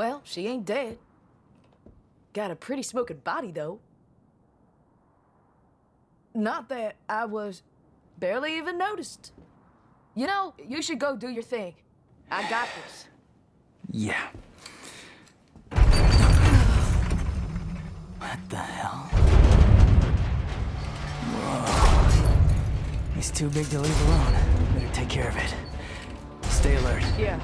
Well, she ain't dead. Got a pretty smoking body, though. Not that I was barely even noticed. You know, you should go do your thing. I got this. Yeah. What the hell? Whoa. He's too big to leave alone. Better take care of it. Stay alert. Yeah.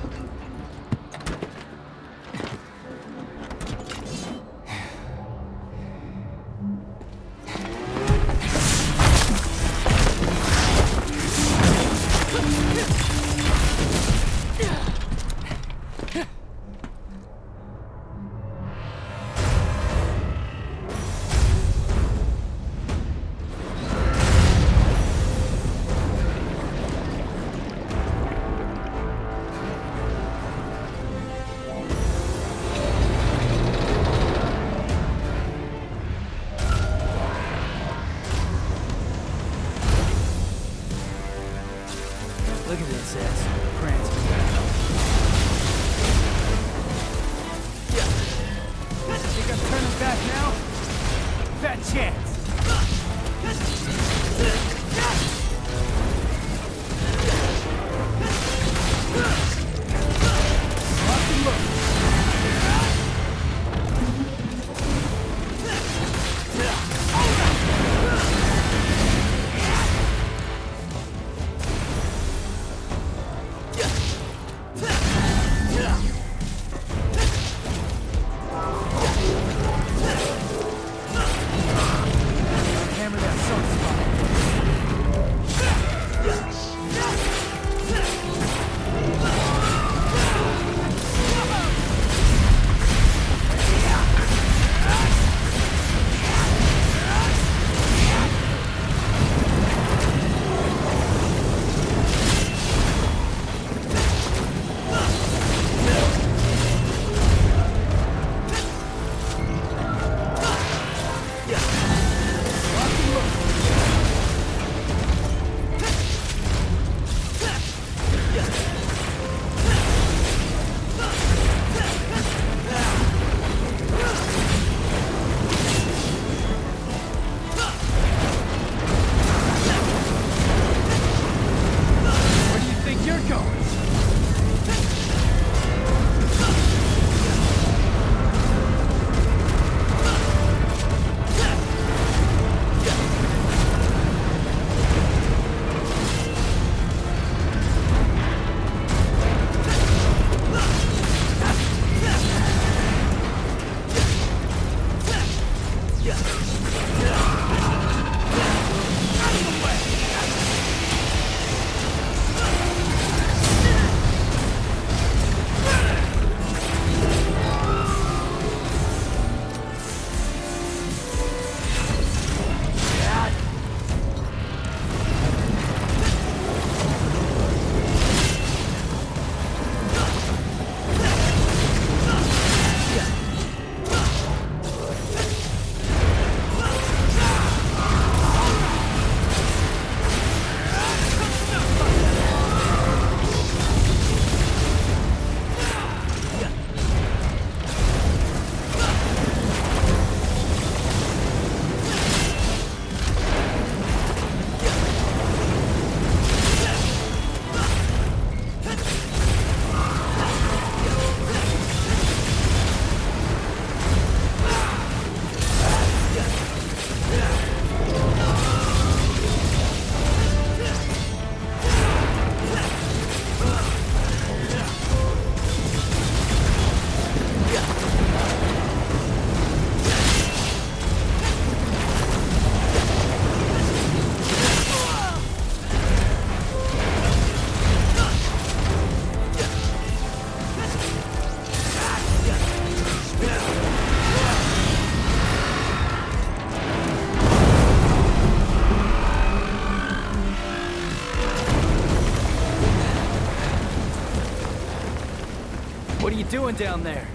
Doing down there?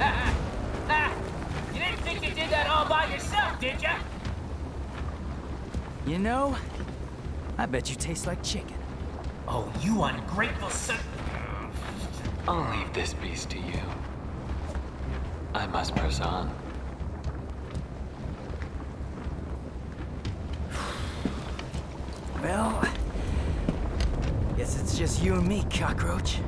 You didn't think you did that all by yourself, did ya? You know, I bet you taste like chicken. Oh, you ungrateful son... I'll leave this beast to you. I must press on. Well, guess it's just you and me, cockroach.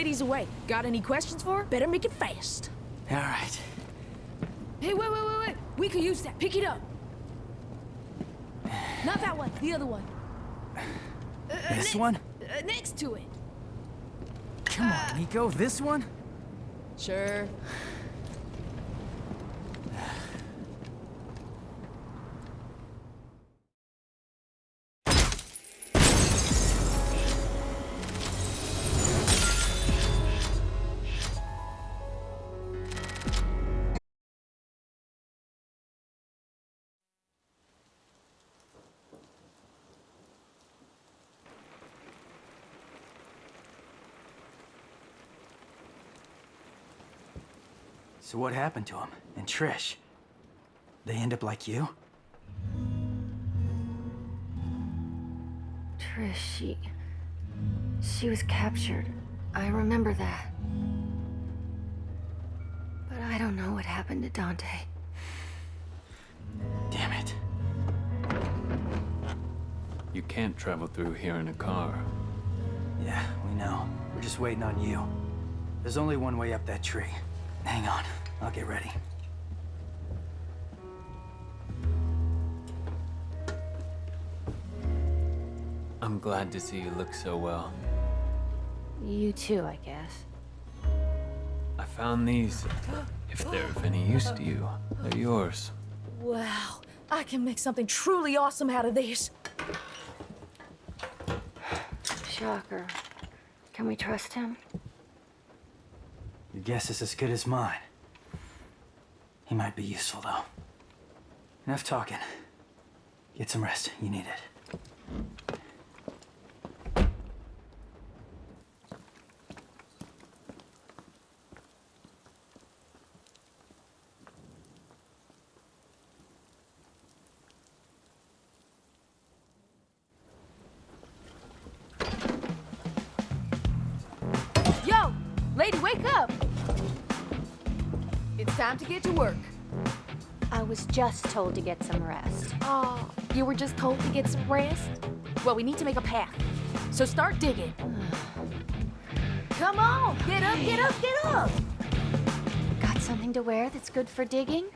Ladies away. Got any questions for her? Better make it fast. All right. Hey, wait, wait, wait, wait. We could use that. Pick it up. Not that one. The other one. Uh, uh, This next- one? Uh, next to it. Come on, Nico. This one? Sure. So what happened to him? And Trish? They end up like you? Trish, she. She was captured. I remember that. But I don't know what happened to Dante. Damn it. You can't travel through here in a car. Yeah, we know. We're just waiting on you. There's only one way up that tree. Hang on. I'll get ready. I'm glad to see you look so well. You too, I guess. I found these. If they're of any use to you, they're yours. Wow. I can make something truly awesome out of these. Shocker. Can we trust him? Your guess is as good as mine. He might be useful, though. Enough talking. Get some rest. You need it. Time to get to work. I was just told to get some rest. Oh, you were just told to get some rest? Well, we need to make a path. So start digging. Come on, get up, get up, get up. Got something to wear that's good for digging?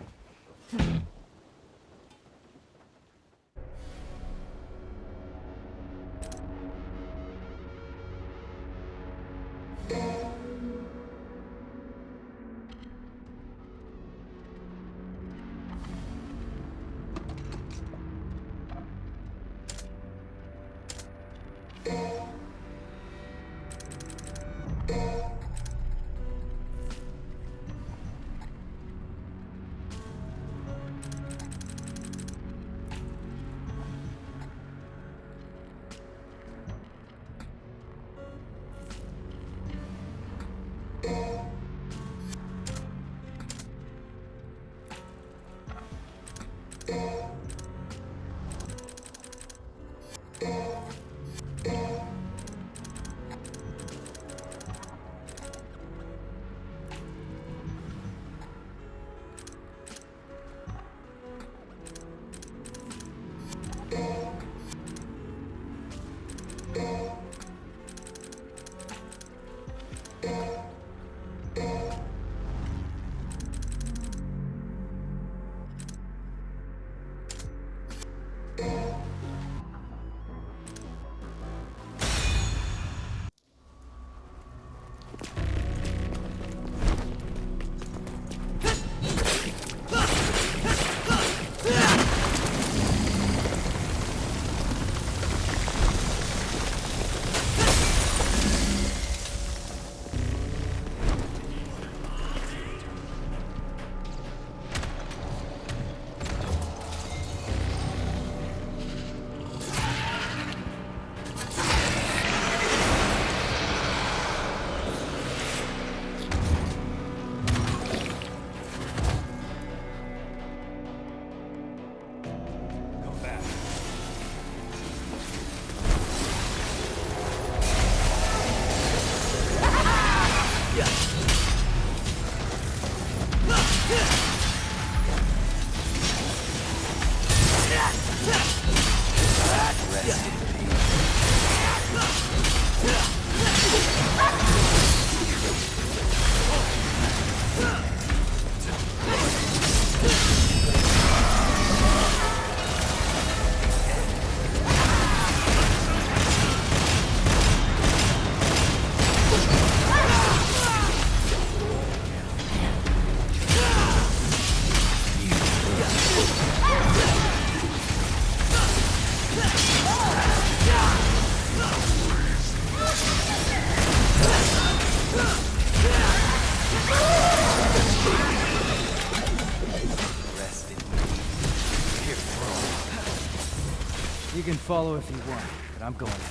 Follow if you want, but I'm going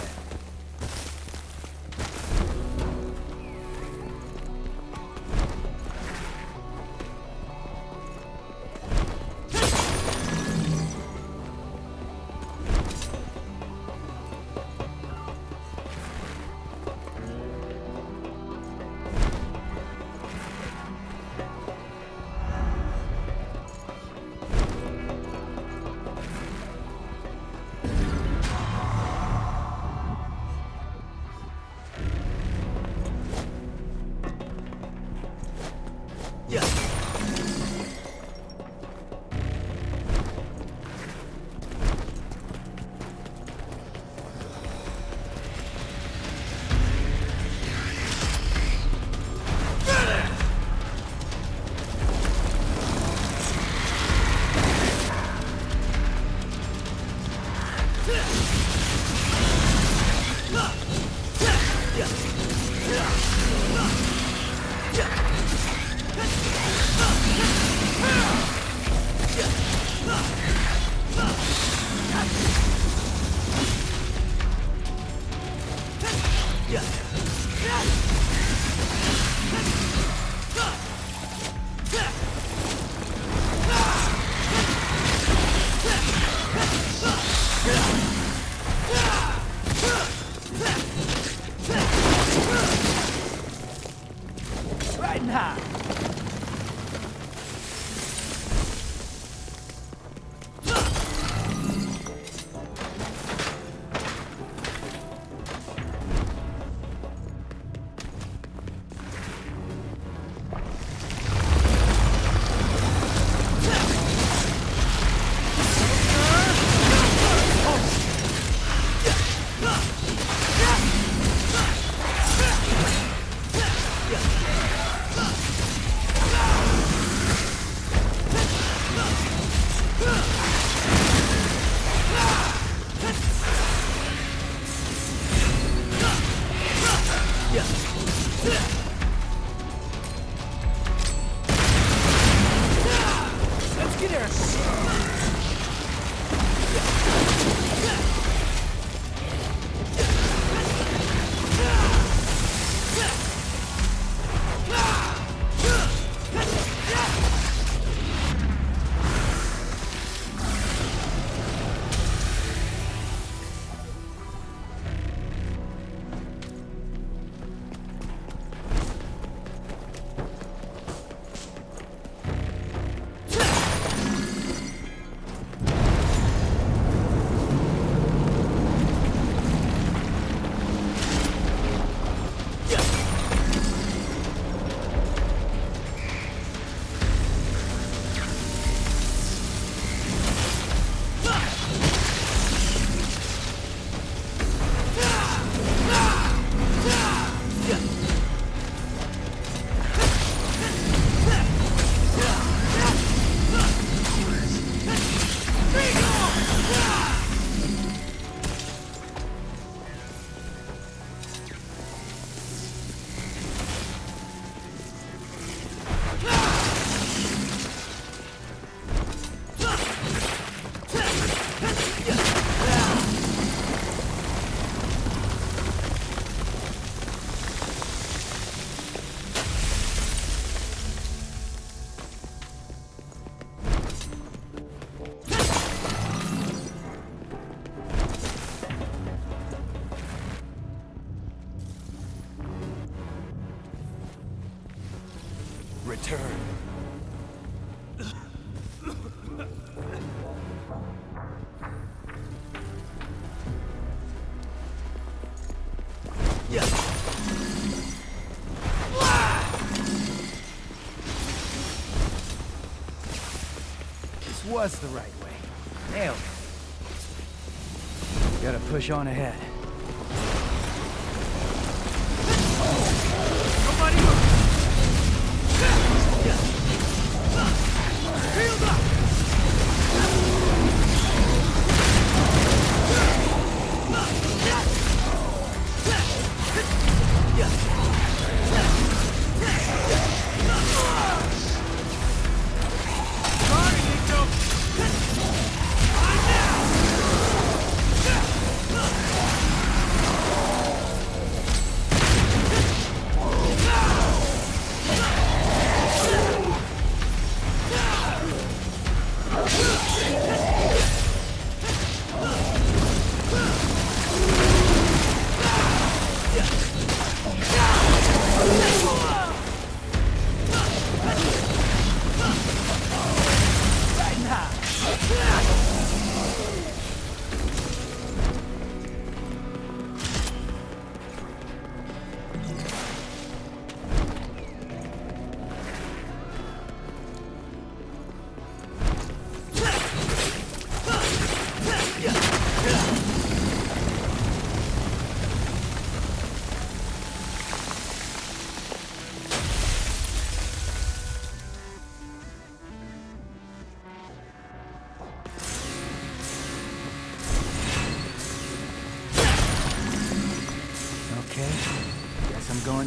was the right way. Nailed it. Gotta push on ahead.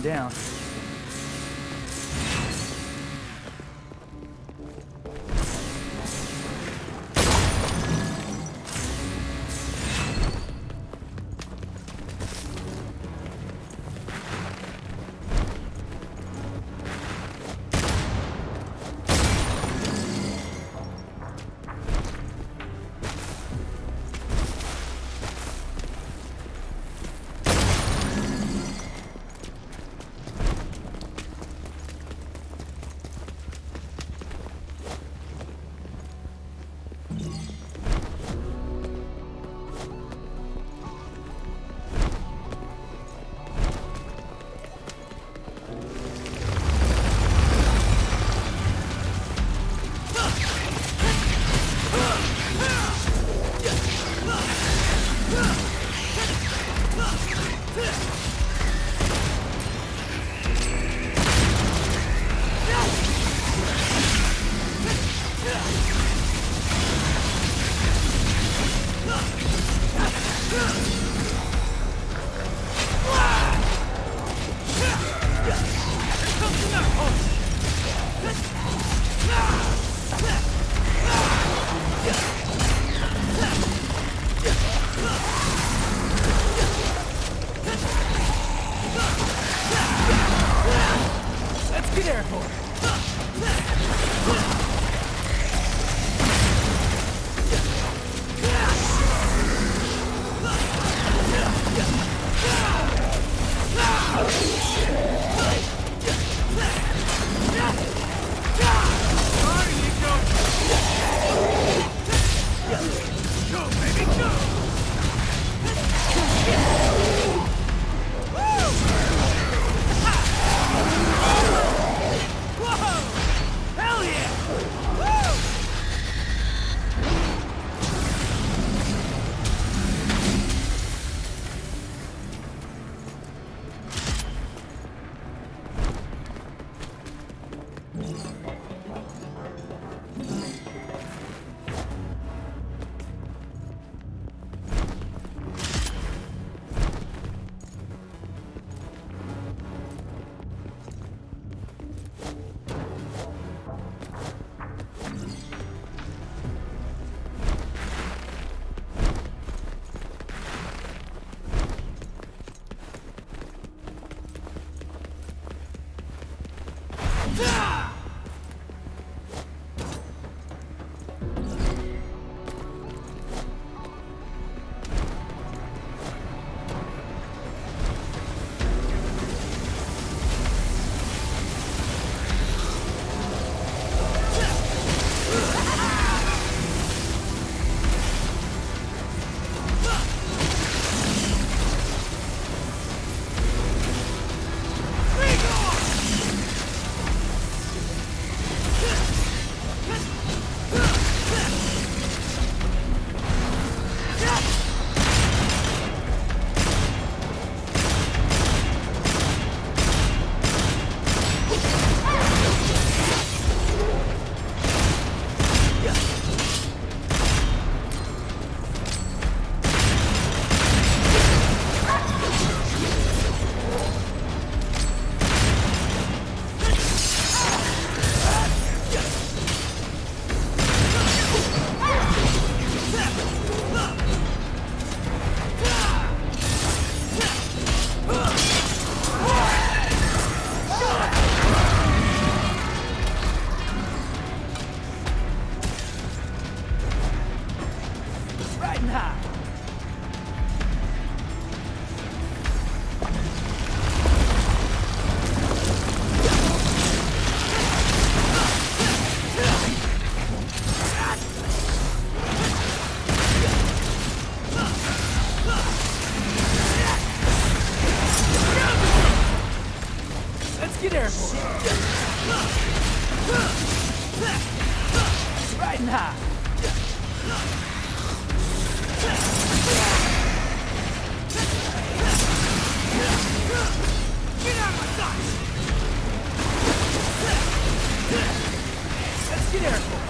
down. Guess I'm going down. airport. Riding high. Let's get airport.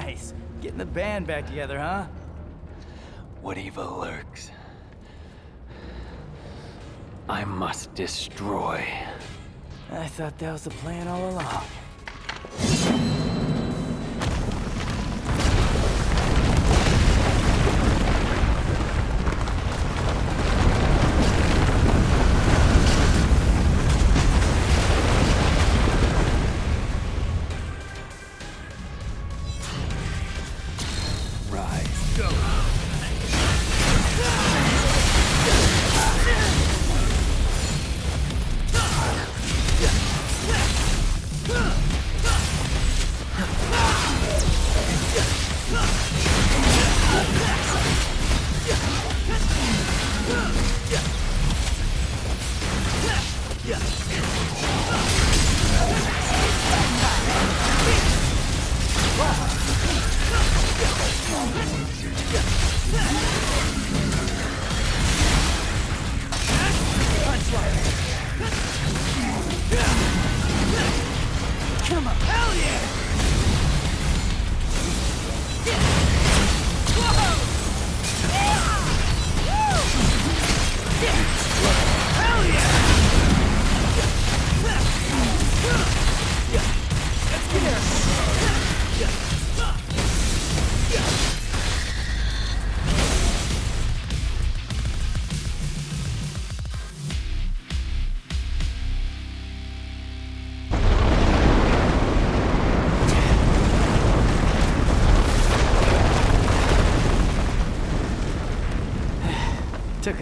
Nice. Getting the band back together, huh? What evil lurks? I must destroy. I thought that was the plan all along.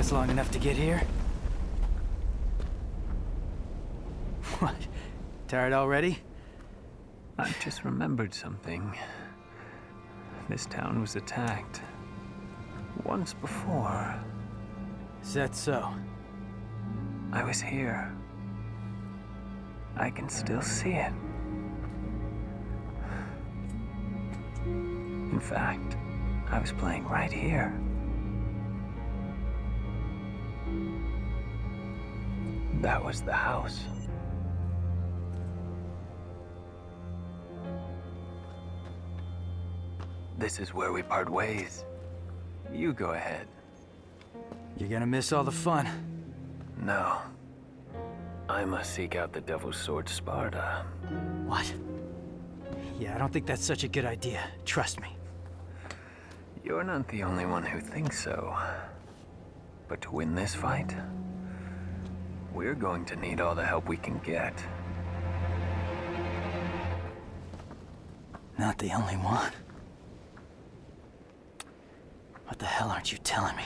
Us long enough to get here. What? Tired already? I just remembered something. This town was attacked. Once before. Is that so? I was here. I can still see it. In fact, I was playing right here. That was the house. This is where we part ways. You go ahead. You're gonna miss all the fun. No. I must seek out the Devil's Sword Sparda. What? Yeah, I don't think that's such a good idea. Trust me. You're not the only one who thinks so. But to win this fight, we're going to need all the help we can get. Not the only one. What the hell aren't you telling me?